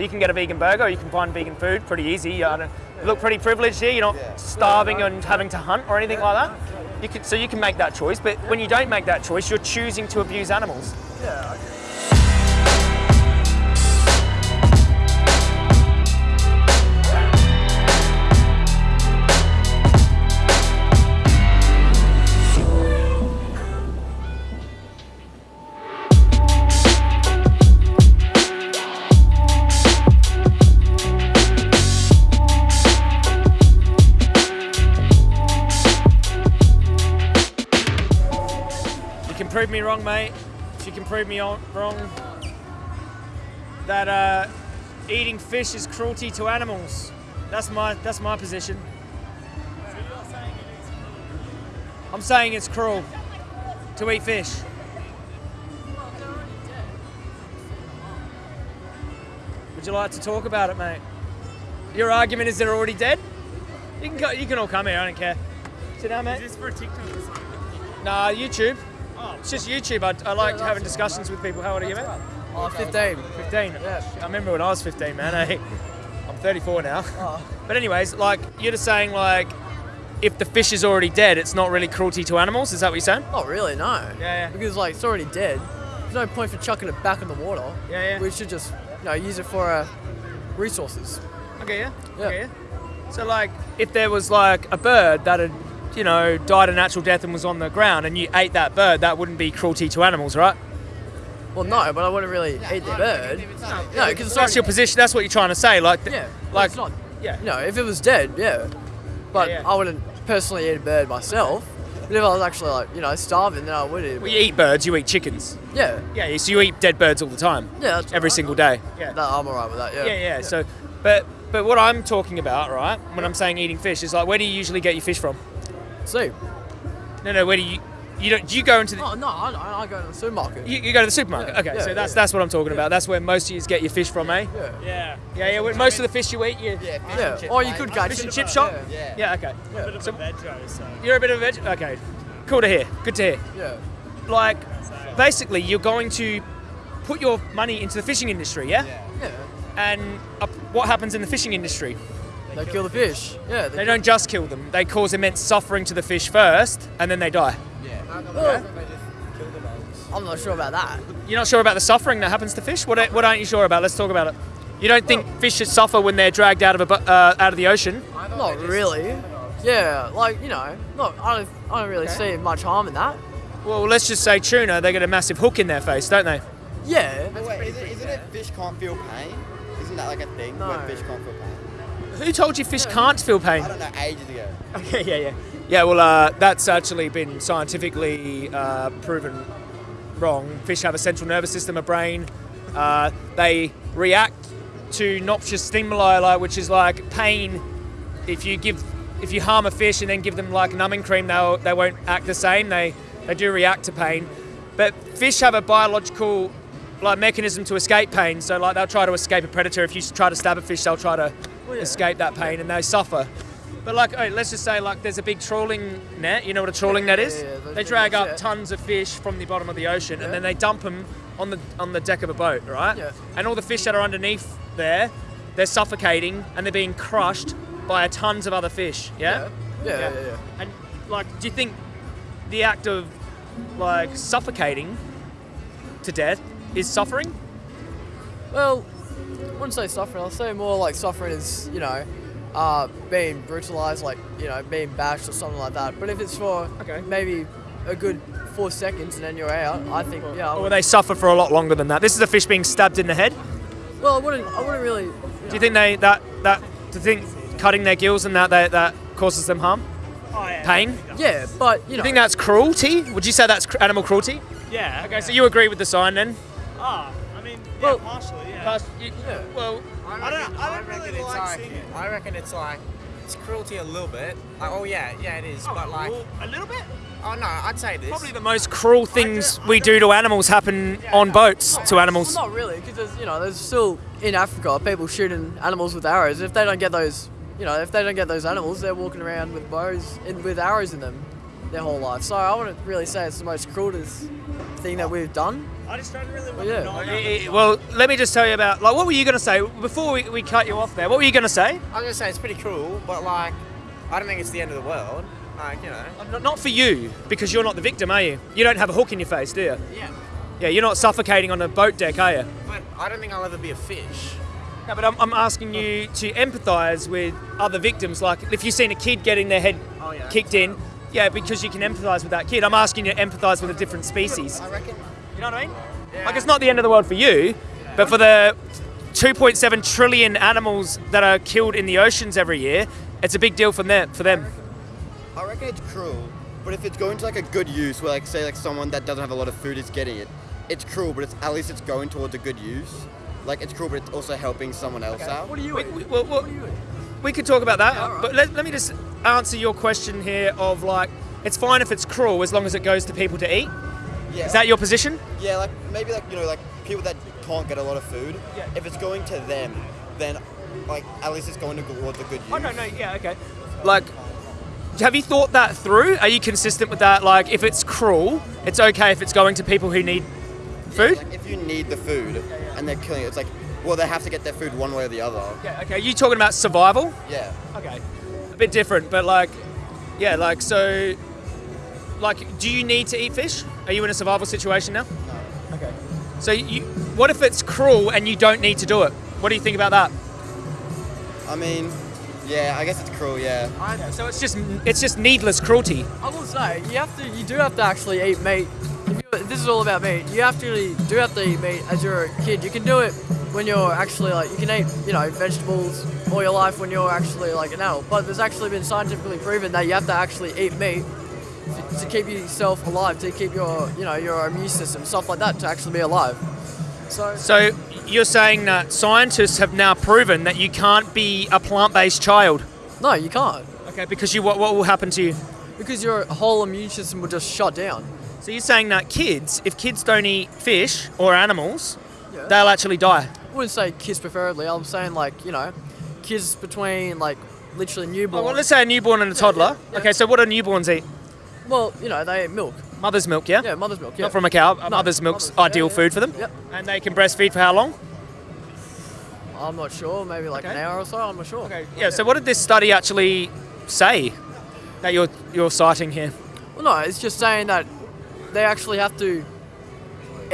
You can get a vegan burger, you can find vegan food pretty easy. You look pretty privileged here. You're not starving and having to hunt or anything like that. You can, so you can make that choice. But when you don't make that choice, you're choosing to abuse animals. Yeah. Prove me wrong, mate. If you can prove me wrong, that uh, eating fish is cruelty to animals. That's my that's my position. I'm saying it's cruel to eat fish. Would you like to talk about it, mate? Your argument is they're already dead. You can co- you can all come here. I don't care. Sit down, mate. Is this for TikTok or something? Nah, YouTube. Oh, It's just YouTube. I, I like having discussions with people. How old are you, mate? Oh, 15. 15. Yeah. I remember when I was 15, man. eh? I'm 34 now. But anyways, like you're just saying, like if the fish is already dead, it's not really cruelty to animals. Is that what you're saying? Not really, no. Yeah, yeah. Because like it's already dead. There's no point for chucking it back in the water. Yeah, yeah. We should just, you know, use it for uh, resources. Okay, yeah. Yeah. Okay, yeah. So like, if there was like a bird that had, you know, died a natural death and was on the ground, and you ate that bird, that wouldn't be cruelty to animals, right? Well, no, but I wouldn't really eat the bird. No, because it's That's your position. That's what you're trying to say. Like, yeah, like, like it's not. yeah. You know, if it was dead, yeah. But Yeah, yeah. I wouldn't personally eat a bird myself. But if I was actually like, you know, starving, then I would eat. Well, you eat birds, you eat chickens. Yeah, Yeah, so you eat dead birds all the time, yeah, that's every alright. single day. Yeah, that, I'm alright with that. Yeah. Yeah, yeah. So, but but what I'm talking about, right? When I'm saying eating fish, is like where do you usually get your fish from? See. No, no. Where do you you don't do you go into the Oh no, I. I go to the supermarket. you, you go to the supermarket? Yeah, okay, yeah, so that's yeah. that's what I'm talking about. That's where most of you get your fish from, eh? yeah. yeah. Yeah, yeah. where- Most of the fish you eat, you Yeah. Or you could catch fish and chip shop. Yeah. Yeah, okay. A bit of a veggie, so. You're a bit of a veg. Okay, cool to hear. Good to hear. Yeah. Like, basically, you're going to put your money into the fishing industry, yeah? Yeah. And uh, what happens in the fishing industry? They kill the fish. Yeah. They don't just kill them; they cause immense suffering to the fish first, and then they die. Yeah. Well, I'm not sure about that. You're not sure about the suffering that happens to fish? What, what aren't you sure about? Let's talk about it. You don't think fish should suffer when they're dragged out of a uh, out of the ocean? Not really. Yeah, like you know, look, I don't, I don't really see much harm in that. Well, let's just say tuna. They get a massive hook in their face, don't they? Yeah. Wait, is it, isn't it fish can't feel pain? Isn't that like a thing No. where fish can't feel pain? Who told you fish can't feel pain? I don't know, ages ago. Okay, yeah, yeah, yeah. Well, uh, that's actually been scientifically uh, proven wrong. Fish have a central nervous system, a brain. Uh, they react to noxious stimuli, like which is like pain. If you give, if you harm a fish and then give them like numbing cream, they'll they won't act the same. They they do react to pain, but fish have a biological like mechanism to escape pain. So like they'll try to escape a predator. If you try to stab a fish, they'll try to escape that pain and they suffer. But like, oh, let's just say like there's a big trawling net. You know what a trawling net is? they drag up tons of fish from the bottom of the ocean and then they dump them on the on the deck of a boat, right? Yeah. And all the fish that are underneath there, they're suffocating and they're being crushed by tons of other fish. Yeah. Yeah. Yeah. Yeah. yeah. And like, do you think the act of like suffocating to death is suffering? Well, wouldn't say suffering. I'll say more like suffering is, you know, uh, being brutalized, like you know, being bashed or something like that. But if it's for Okay. maybe a good four seconds and then you're out, I think yeah. I Or they suffer for a lot longer than that? This is a fish being stabbed in the head. well, I wouldn't. I wouldn't really. Do you think they that that do you think cutting their gills and that that, that causes them harm, Oh, yeah. pain? Yeah, but you know. you think that's cruelty? Would you say that's cr- animal cruelty? Yeah. Okay, so you agree with the sign then? Oh, I mean, yeah, Well- partially, yeah. Past- you- Yeah. Well, I don't, I don't reckon really it's like like, seeing it. I reckon it's like it's cruelty a little bit. Like, oh yeah, yeah it is. Oh, but like, Well, a little bit. oh no, I'd say this. probably the most cruel things we do to animals happen on boats to animals. Well, not really, because there's you know there's still in Africa people shooting animals with arrows. If they don't get those, you know, if they don't get those animals, they're walking around with bows in, with arrows in them. Their whole life. So I wouldn't really say it's the most cruelest thing that we've done. I just don't really want yeah. to know. About eh, Well, let me just tell you about like what were you going to say before we, we cut you off there? What were you going to say? I was gonna say it's pretty cruel, but like, I don't think it's the end of the world. Like, you know. Not- Not for you because you're not the victim, are you? You don't have a hook in your face, do you? Yeah. Yeah, you're not suffocating on a boat deck, are you? But I don't think I'll ever be a fish. No, but I'm, I'm asking you to empathise with other victims. Like if you've seen a kid getting their head Oh, yeah. kicked in, yeah, because you can empathise with that kid. I'm asking you to empathise with a different species. I reckon. You know what I mean? Like it's not the end of the world for you, but for the 2.7 trillion animals that are killed in the oceans every year, it's a big deal for them. For them. I reckon it's cruel, but if it's going to like a good use, where like say like someone that doesn't have a lot of food is getting it, it's cruel, but it's at least it's going towards a good use. Like it's cruel, but it's also helping someone else out. What are you We, eat? we, well, well, What do you eat? We could talk about that, Yeah, alright. but let, let me just answer your question here. Of like, it's fine if it's cruel as long as it goes to people to eat. Yeah. Is that your position? Yeah, like maybe like you know like people that can't get a lot of food. Yeah. If it's going to them, then like at least it's going to towards a good use. Oh no, no, yeah, okay. Like, have you thought that through? Are you consistent with that? Like, if it's cruel, it's okay if it's going to people who need food. Like if you need the food and they're killing it, it's like well they have to get their food one way or the other. Yeah, okay. You talking about survival? Yeah. Okay. A bit different, but like, yeah, like so. Like, do you need to eat fish? Are you in a survival situation now? No. Okay. So you, what if it's cruel and you don't need to do it? What do you think about that? I mean, yeah, I guess it's cruel. Yeah. Yeah, so it's just it's just needless cruelty. I will say you have to. You do have to actually eat meat. You, this is all about meat. You have to do have to eat meat as you're a kid. You can do it when you're actually like you can eat you know vegetables all your life when you're actually like an adult. But there's actually been scientifically proven that you have to actually eat meat to, to keep yourself alive, to keep your you know your immune system, stuff like that, to actually be alive. So So you're saying that scientists have now proven that you can't be a plant-based child. no, you can't Okay, because you what, what will happen to you? because your whole immune system will just shut down. So you're saying that kids, if kids don't eat fish or animals, Yeah. they'll actually die. I wouldn't say kids preferably. I'm saying like you know, kids between like literally newborn. Oh, well, let's say a newborn and a toddler. yeah. Okay, so what do newborns eat? Well, you know, they eat milk. Mother's milk, yeah? Yeah, mother's milk. Yeah. Not from a cow. No, mother's milk's mother's- ideal yeah, yeah. food for them. Yep. And they can breastfeed for how long? I'm not sure. Maybe like an hour or so. I'm not sure. Okay. Yeah. So what did this study actually say that you're you're citing here? Well, no, it's just saying that they actually have to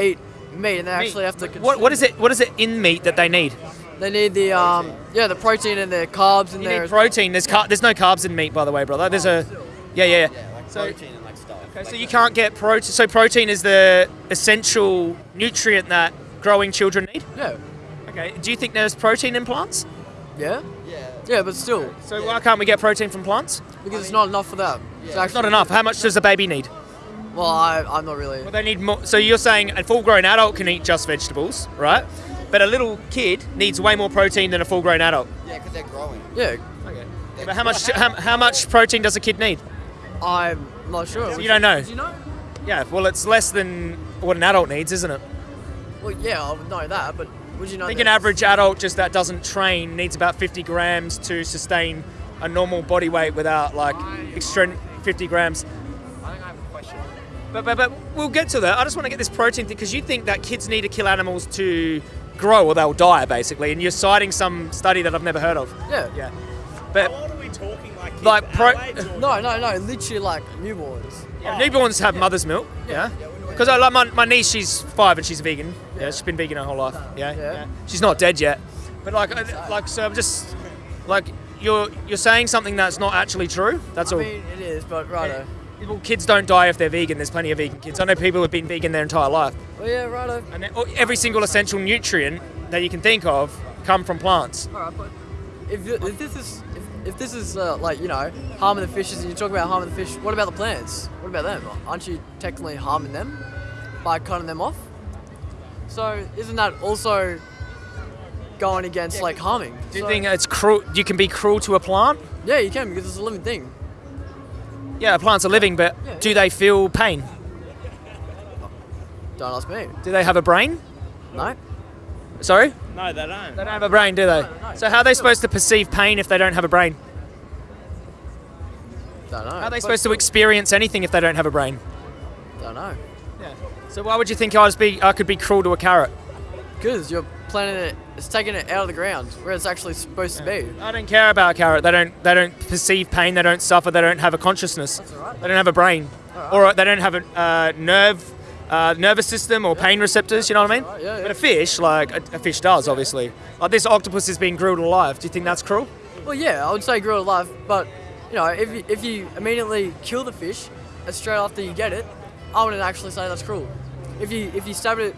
eat meat, and they actually have to. What what is it? What is it in meat that they need? They need the um, yeah, the protein and the carbs in You there. need protein. There's car- there's no carbs in meat, by the way, brother. There's a yeah yeah. yeah. Yeah, like So- protein and like stuff. Okay, so you the- can't get protein. So protein is the essential nutrient that growing children need. Yeah. Okay. Do you think there's protein in plants? Yeah. Yeah. Yeah, but still, So why can't we get protein from plants? because it's not enough for them. It's It's not enough. How much does a baby need? Well, I, I'm not really. Well, they need more. So you're saying a full-grown adult can eat just vegetables, right? But a little kid needs way more protein than a full-grown adult. Yeah, because they're growing. Yeah, Okay. But how much how, how much protein does a kid need? I'm not sure. So you don't know? Do you know? Yeah. Well, it's less than what an adult needs, isn't it? Well, yeah, I would know that, but would you know? I think that- an average adult just that doesn't train needs about 50 grams to sustain a normal body weight without like extra 50 grams. But, but, but we'll get to that. I just want to get this protein thing because you think that kids need to kill animals to grow or they'll die, basically. And you're citing some study that I've never heard of. Yeah. Yeah. How But old are we talking? Like, kids Like pro- our age or- No, no, no. Literally like newborns. yeah, newborns have mother's milk. Yeah. Because I like my, my niece, she's five and she's vegan. Yeah, she's been vegan her whole life. Uh, yeah. Yeah. yeah. She's not dead yet. But like, I- like, so I'm just like, you're you're saying something that's not actually true. That's I all. mean, it is, but righto. Well, kids don't die if they're vegan. There's plenty of vegan kids. I know people who've been vegan their entire life. Well, yeah, righto. And then- oh, every single essential nutrient that you can think of come from plants. All right, but if, if this is if, if this is uh, like you know harming the fishes, and you talk about harming the fish, what about the plants? What about them? Aren't you technically harming them by cutting them off? So isn't that also going against like harming? Do you So- think it's cruel? You can be cruel to a plant? Yeah, you can because it's a living thing. Yeah, plants are living, but Yeah. do they feel pain? Don't ask me. Do they have a brain? No. Sorry? No, they don't. They don't have a brain, do they? No, no, no. So how are they supposed to perceive pain if they don't have a brain? Don't know. How are they supposed to experience anything if they don't have a brain? Don't know. Yeah. So why would you think I was be I could be cruel to a carrot? Because you're planting it, it's taking it out of the ground where it's actually supposed to be. I don't care about a carrot. They don't they don't perceive pain. They don't suffer. They don't have a consciousness. alright. They don't have a brain, or they don't have a uh, nerve. Uh, nervous system or pain receptors, you know what I mean? alright, yeah, yeah. But a fish, like a, a fish does, obviously. Like this octopus is being grilled alive. Do you think that's cruel? Well, yeah, I would say grilled alive, but you know, if you, if you immediately kill the fish straight after you get it, I wouldn't actually say that's cruel. If you if you stab it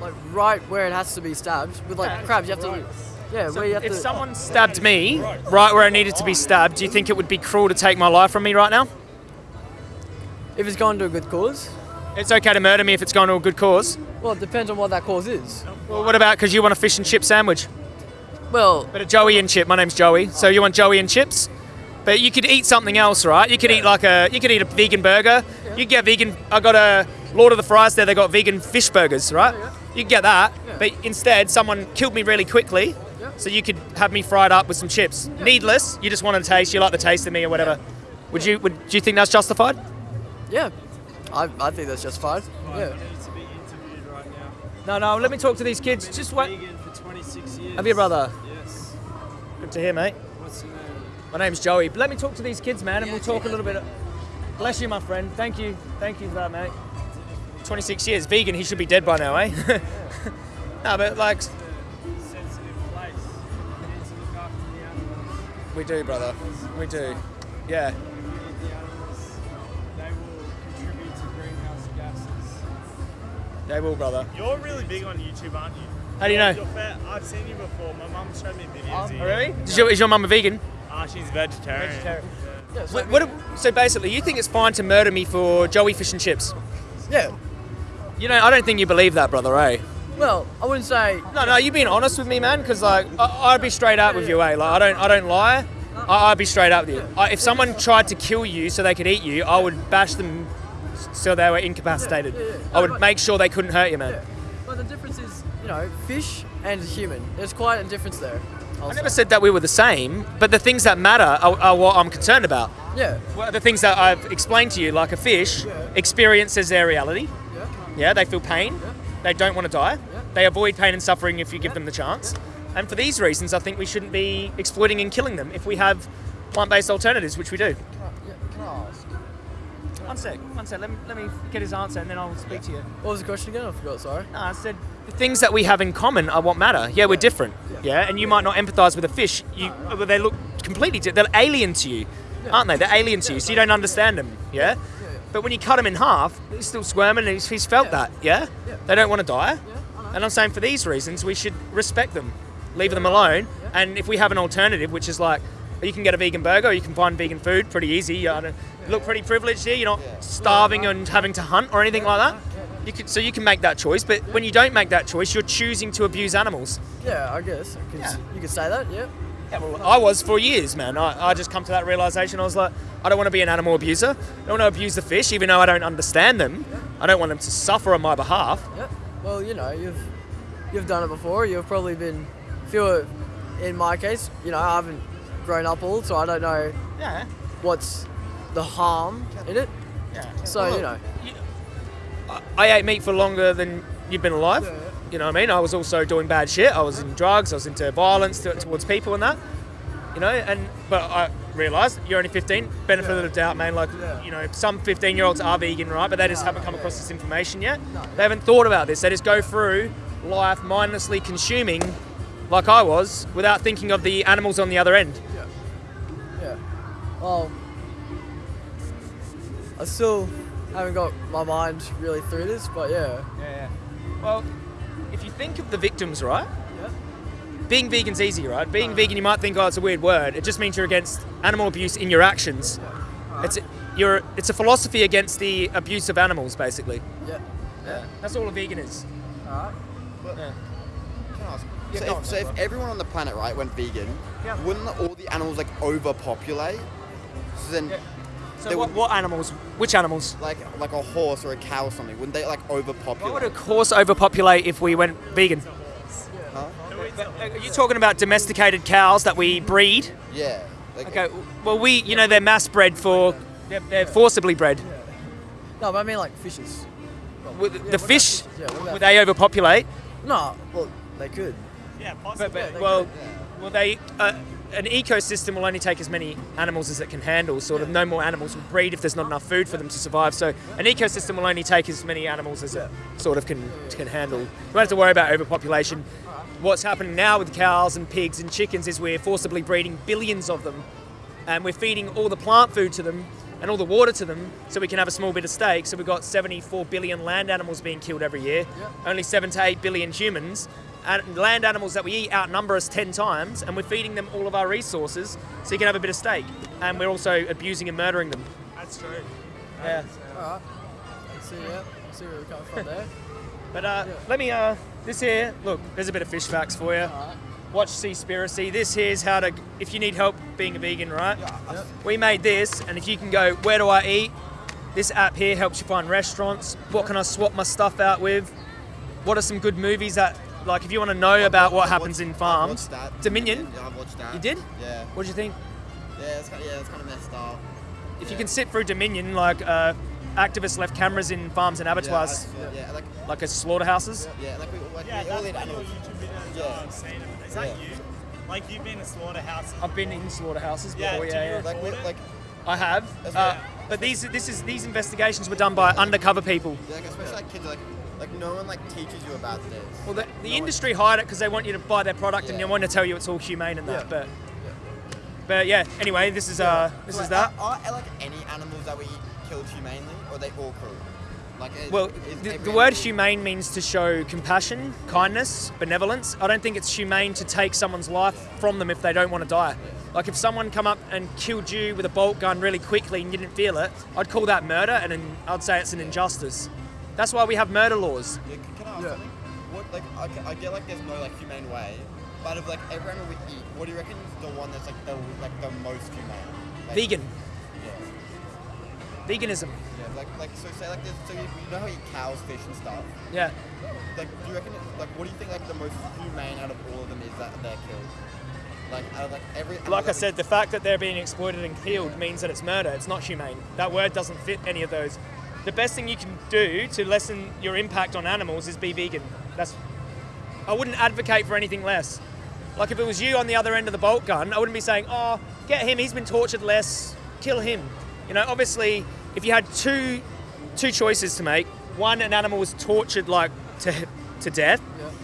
like right where it has to be stabbed with like Yeah, crabs, you have to yeah, where you have if to. someone stabbed me right where I needed to be stabbed, do you think it would be cruel to take my life from me right now? if it's going to a good cause, It's okay to murder me if it's going to a good cause. well, it depends on what that cause is. Well, what about because you want a fish and chip sandwich? Well, But a Joey and chip. My name's Joey. So you want Joey and chips? But you could eat something else, right? You could eat like a you could eat a vegan burger. You could get vegan. I got a Lord of the Fries there. They got vegan fish burgers, right? You could get that. But instead, someone killed me really quickly. So you could have me fried up with some chips. Needless. You just wanted a taste. You like the taste of me or whatever. Would you? Would do you think that's justified? yeah, I, I think that's justified. Yeah. need to be interviewed right. No, no. Let me talk to these kids. Just wait. Vegan for 26. Have your brother? Yes. Good to hear, mate. What's your name? My name's Joey. But let me talk to these kids, man, and we'll talk a little bit. Bless you, my friend. Thank you. Thank you for that, mate. 26 years. Vegan, he should be dead by now, eh? no, but like, Sensitive place. You need to look after the animals. we do, brother. We do. Yeah. You feed the animals. They will contribute to greenhouse gases. They will, brother. You're really big on YouTube, aren't you? How do you know? You're fair. I've seen you before. My mum showed me videos. of you. Oh, really? Is your, is your mum a vegan? Ah, she's vegetarian. Yeah, so, What, what, so basically, you think it's fine to murder me for Joey fish and chips? yeah. You know, I don't think you believe that, brother, eh? Well, I wouldn't say No, no, you being honest with me, man, because like I, I'd be straight up with you, eh? Like I don't, I don't lie. I, I'd be straight up with you. I, if someone tried to kill you so they could eat you, I would bash them so they were incapacitated. I would make sure they couldn't hurt you, man. But the difference is, you know, fish and human. There's quite a difference there. I never said that we were the same, but the things that matter are, are what I'm concerned about. Yeah. Well, the things that I've explained to you, like a fish, experiences their reality. Yeah. Yeah, they feel pain. They don't want to die. Yeah. They avoid pain and suffering if you give them the chance. And for these reasons, I think we shouldn't be exploiting and killing them if we have plant-based alternatives, which we do. Can I ask? One sec, one sec. Let me, let me get his answer, and then I'll speak to you. What was the question again? I forgot. Sorry. No, I said the things that we have in common are what matter. Yeah, we're different. Yeah, and you might not empathise with a fish. You, but they look completely. Di- they're alien to you, aren't they? They're alien to you, so you don't understand them. Yeah. But when you cut them in half, he's still squirming, and he's, he's felt that. Yeah. They don't want to die. And I'm saying for these reasons, we should respect them, leave them alone. And if we have an alternative, which is like, you can get a vegan burger, or you can find vegan food pretty easy. You look pretty privileged here. You're not starving and having to hunt or anything like that. You could, so you can make that choice, but when you don't make that choice, you're choosing to abuse animals. Yeah, I guess. I could, Yeah. You could say that. Yeah. Yeah, well, I was for years, man. I, I just come to that realization. I was like, I don't want to be an animal abuser. I don't want to abuse the fish, even though I don't understand them. I don't want them to suffer on my behalf. Yeah. Well, you know, you've you've done it before. You've probably been. If you're, in my case, you know, I haven't grown up all, so I don't know Yeah, what's the harm in it. yeah. So Well, you know. I, I ate meat for longer than you've been alive. You know what I mean? I was also doing bad shit. I was in drugs. I was into violence towards people and that. You know, and but I realised you're only 15. Benefit of the doubt, man. Like, you know, some 15 year olds are vegan, right? But they just haven't come across this information yet. They haven't thought about this. They just go through life mindlessly consuming, like I was, without thinking of the animals on the other end. Yeah. Yeah. Well, I still haven't got my mind really through this, but yeah. Yeah, yeah. Well, if you think of the victims, right? Yeah. Being vegan's easy, right? Being vegan, you might think, oh, it's a weird word. It just means you're against animal abuse in your actions. It's a, you're, it's a philosophy against the abuse of animals, basically. Yeah. Yeah. That's all a vegan is. Alright. Yeah. Can I ask? Yeah, so, if, on, so if everyone on the planet, right, went vegan, Yeah. wouldn't all the animals like overpopulate? So then, Yeah. So They what, would- what animals? Which animals? like like a horse or a cow or something, wouldn't they like Why would overpopulate? a horse overpopulate if we went vegan? Huh? Are you talking about domesticated cows that we breed? Yeah. Like, Okay, well, we, you know, they're mass bred for, they're, they're forcibly bred. No, but I mean like fishes. With Yeah, the what fish. Yeah, would they overpopulate? No, well, they could. Yeah, But, possibly. but they well, well, they uh, an ecosystem will only take as many animals as it can handle. Sort of, no more animals will breed if there's not enough food for them to survive. So, an ecosystem will only take as many animals as it sort of can can handle. We don't have to worry about overpopulation. What's happening now with cows and pigs and chickens is we're forcibly breeding billions of them, and we're feeding all the plant food to them and all the water to them, so we can have a small bit of steak. So we've got 74 billion land animals being killed every year. Only seven to eight billion humans. And land animals that we eat outnumber us 10 times, and we're feeding them all of our resources so you can have a bit of steak. And we're also abusing and murdering them. That's true. Yeah. Alright. Let's see, yeah. See where we're coming from there. But uh, let me, uh, this here, look, there's a bit of fish facts for you. Watch Seaspiracy. This here's how to, if you need help being a vegan, right? We made this, and if you can go, where do I eat? This app here helps you find restaurants. What can I swap my stuff out with? What are some good movies that, like, if you want to know about what I've happens watched- in I've farms? watched that. Dominion? Yeah, I've watched that. You did? Yeah. What do you think? Yeah, it's kind of, yeah, it's kind of messed up. If you can sit through Dominion, like, uh, activists left cameras in farms and abattoirs, saw- yeah, like, like as slaughterhouses. yeah, like we, like, Yeah, we all that's eat one of your animals. YouTube videos Yeah. I've seen. Is that Yeah. you? Like you've been to slaughterhouses. I've been in slaughterhouses Yeah, before, did yeah, you yeah. Like, we, it? like, I have. Uh, right. but these this is these investigations were done by undercover people. yeah, like especially like kids, like, like no one like teaches you about this. Well, the, the No one- industry hide it because they want you to buy their product and they want to tell you it's all humane and that. Yeah. But but yeah. Anyway, this is uh this like, is that. Are, are, like any animals that we eat killed humanely, or are they all cruel? Like, is, Well, the, the word humane means to show compassion, kindness, benevolence. I don't think it's humane to take someone's life from them if they don't want to die. Like if someone come up and killed you with a bolt gun really quickly and you didn't feel it, I'd call that murder and an, I'd say it's an injustice. That's why we have murder laws. Yeah, can, can I ask Yeah. something? What like I, I get like there's no like humane way, but of like every animal we eat, what do you reckon is the one that's like the like the most humane? Like, Vegan, Yeah. Veganism. Yeah. Like like so say like this so you, you know how you eat cows, fish and stuff. Yeah. Like do you reckon like what do you think like the most humane out of all of them is that they're killed? Like out of like every Like I said, the fact that they're being exploited and killed means that it's murder. It's not humane. That word doesn't fit any of those. The best thing you can do to lessen your impact on animals is be vegan. That's. I wouldn't advocate for anything less. Like if it was you on the other end of the bolt gun, I wouldn't be saying, "Oh, get him. He's been tortured less. Kill him." You know, obviously, if you had two two choices to make, one an animal was tortured like to to death.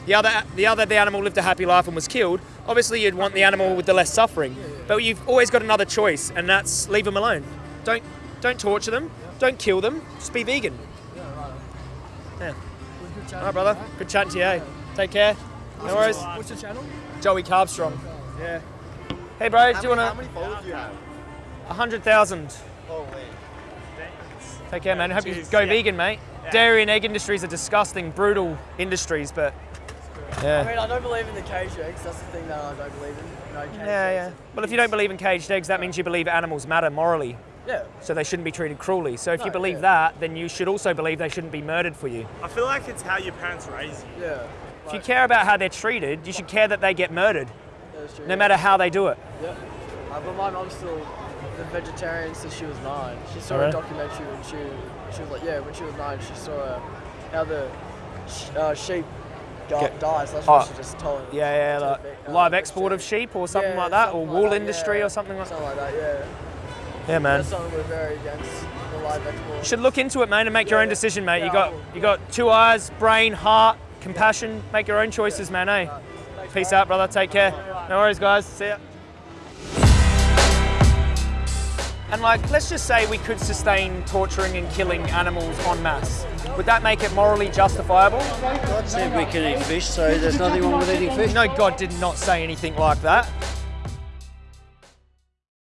The other the other the animal lived a happy life and was killed. Obviously, you'd want the animal with the less suffering. But you've always got another choice, and that's leave them alone. Don't don't torture them. Don't kill them. Just be vegan. Yeah. Right. All right, brother. Good chatting to you. eh? Take care. No worries. What's your channel? Joey Carbstrong. Yeah. Hey, bro. How Do you many, how want many followers do you have? a hundred thousand? Holy. Take care, man. Hope you go Yeah. vegan, mate. Dairy and egg industries are disgusting, brutal industries, but yeah. I mean, I don't believe in the cage eggs. That's the thing that I don't believe in. No cage Yeah, yeah. Well, if you don't believe in caged eggs, that means you believe animals matter morally, Yeah. so they shouldn't be treated cruelly. So if you believe yeah. that, then you should also believe they shouldn't be murdered for you. I feel like it's how your parents raise you. Yeah. If you care about how they're treated, you should care that they get murdered, That's true. no matter how they do it. Yeah. Uh, but my mom's still a vegetarian since she was nine. She saw Alright. a documentary when she she was like yeah when she was nine she saw uh, how the uh, sheep di- Get- dies. That's Oh, what she just told. Yeah, yeah, to like the uh, live export of sheep or something Yeah, like that, or wool like that, industry yeah. or something like that. Something like that. Yeah. Yeah, man. That's something we're very against the live export. You should look into it, man, and make your own yeah. decision, mate. you Yeah, I got will. you got two eyes, brain, heart, compassion. Make your own choices, man. Eh? Thanks, Peace bro. out, brother. Take care. No worries, guys. See ya. And like, let's just say we could sustain torturing and killing animals en masse. Would that make it morally justifiable? God said we can eat fish, so there's nothing wrong with eating fish. No, God did not say anything like that.